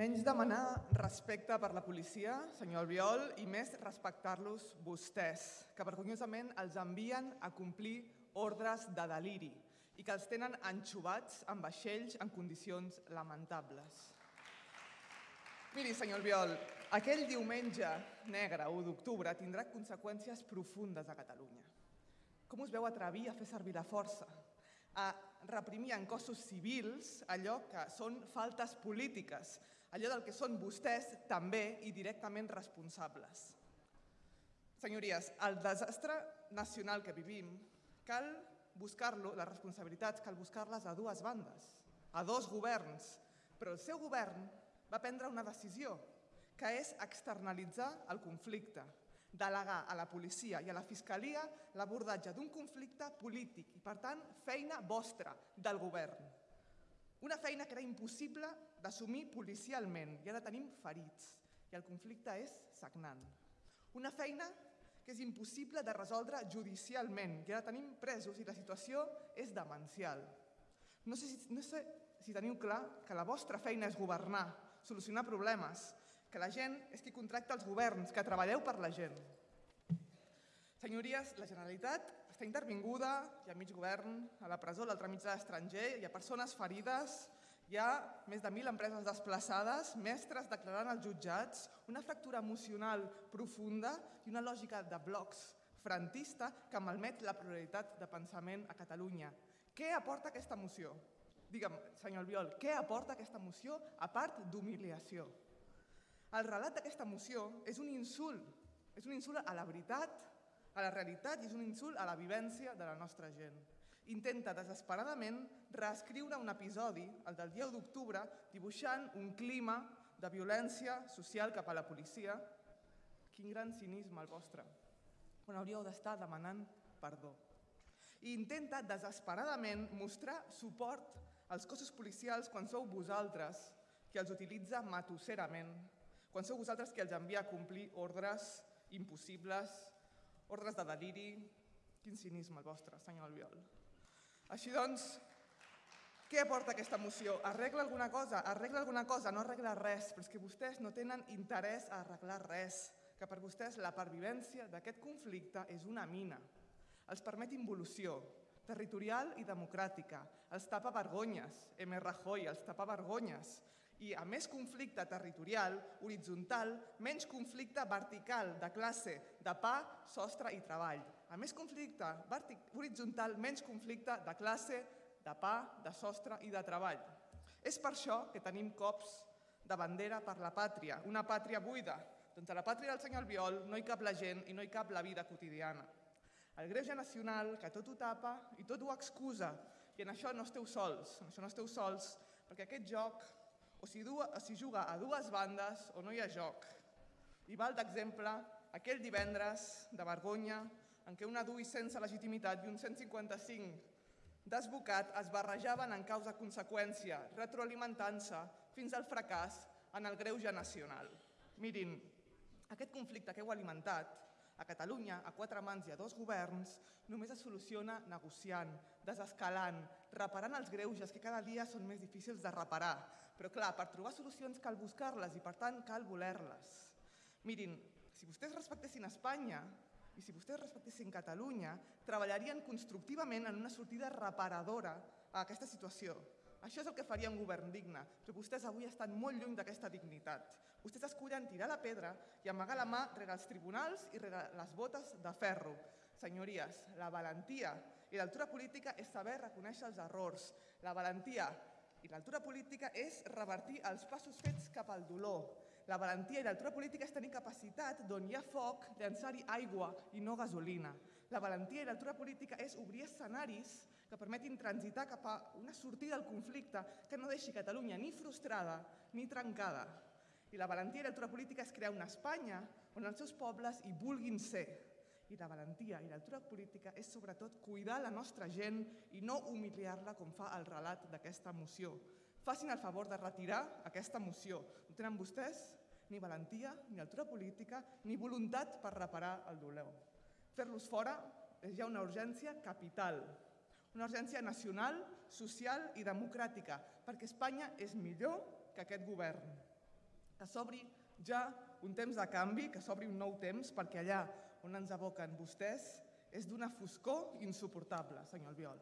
Menys demanar respecte per la policia, senyor Albiol, i més respectar-los vostès, que vergonyosament els envien a complir ordres de deliri i que els tenen enxubats en vaixells en condicions lamentables. Miri, senyor Albiol, aquell diumenge negre, 1 d'octubre, tindrà conseqüències profundes a Catalunya. Com us veu atrevir a fer servir la força, a reprimir en cossos civils allò que són faltes polítiques, allò del que són vostès també i directament responsables. Senyories, el desastre nacional que vivim cal buscar-lo, les responsabilitats, cal buscar-les a dues bandes, a dos governs, però el seu govern va prendre una decisió, que és externalitzar el conflicte, delegar a la policia i a la fiscalia l'abordatge d'un conflicte polític i, per tant, feina vostra, del govern. Una feina que era impossible d'assumir policialment i ara tenim ferits i el conflicte és sagnant. Una feina que és impossible de resoldre judicialment i ara tenim presos i la situació és demencial. No sé si, no sé si teniu clar que la vostra feina és governar, solucionar problemes, que la gent és qui contracta els governs, que treballeu per la gent. Senyories, la Generalitat està intervinguda, hi ha mig govern a la presó, l'altre mig a l'estranger, hi ha persones ferides, hi ha més de 1.000 empreses desplaçades, mestres declarant als jutjats, una fractura emocional profunda i una lògica de blocs frantista que malmet la pluralitat de pensament a Catalunya. Què aporta aquesta moció? Digue'm, senyor Albiol, què aporta aquesta moció a part d'humiliació? El relat d'aquesta moció és un insult, és un insult a la veritat, a la realitat i és un insult a la vivència de la nostra gent. Intenta desesperadament reescriure un episodi, el del 10 d'octubre, dibuixant un clima de violència social cap a la policia. Quin gran cinisme el vostre, quan hauríeu d'estar demanant perdó. I intenta desesperadament mostrar suport als cossos policials quan sou vosaltres qui els utilitza matusserament quan sou vosaltres qui els envia a complir ordres impossibles, ordres de deliri... Quin cinisme el vostre, senyor Albiol. Així doncs, què aporta aquesta moció? Arregla alguna cosa? Arregla alguna cosa? No arregla res, però és que vostès no tenen interès a arreglar res, que per vostès la pervivència d'aquest conflicte és una mina. Els permet involució territorial i democràtica, els tapa vergonyes, M. Rajoy, els tapa vergonyes, i a més conflicte territorial, horitzontal, menys conflicte vertical de classe, de pa, sostre i treball. A més conflicte horitzontal, menys conflicte de classe, de pa, de sostre i de treball. És per això que tenim cops de bandera per la pàtria, una pàtria buida. Doncs a la pàtria del senyor Albiol no hi cap la gent i no hi cap la vida quotidiana. El greuge nacional, que tot ho tapa i tot ho excusa, i en això no esteu sols, en això no esteu sols, perquè aquest joc o si, du, o si juga a dues bandes o no hi ha joc. I val d'exemple aquell divendres de vergonya en què una DUI sense legitimitat i un 155 desbocat es barrejaven en causa conseqüència, retroalimentant-se fins al fracàs en el greuge nacional. Mirin, aquest conflicte que heu alimentat a Catalunya, a quatre mans i a dos governs, només es soluciona negociant, desescalant, reparant els greuges que cada dia són més difícils de reparar, però clar, per trobar solucions cal buscar-les i per tant cal voler-les. Mirin, si vostès respectessin Espanya i si vostès respectessin Catalunya, treballarien constructivament en una sortida reparadora a aquesta situació. Això és el que faria un govern digne, però vostès avui estan molt lluny d'aquesta dignitat. Vostès escullen tirar la pedra i amagar la mà rere els tribunals i rere les botes de ferro. Senyories, la valentia i l'altura política és saber reconèixer els errors. La valentia i l'altura política és revertir els passos fets cap al dolor. La valentia i l'altura política és tenir capacitat d'on hi ha foc, llançar-hi aigua i no gasolina. La valentia i l'altura política és obrir escenaris que permetin transitar cap a una sortida del conflicte que no deixi Catalunya ni frustrada ni trencada. I la valentia i l'altura política és crear una Espanya on els seus pobles hi vulguin ser, i la valentia i l'altura política és sobretot cuidar la nostra gent i no humiliar-la com fa el relat d'aquesta moció. Facin el favor de retirar aquesta moció. No tenen vostès ni valentia, ni altura política, ni voluntat per reparar el dolor. Fer-los fora és ja una urgència capital, una urgència nacional, social i democràtica, perquè Espanya és millor que aquest govern. que s'obri ja un temps de canvi, que s'obri un nou temps, perquè allà on ens aboquen vostès és d'una foscor insuportable, senyor Albiol.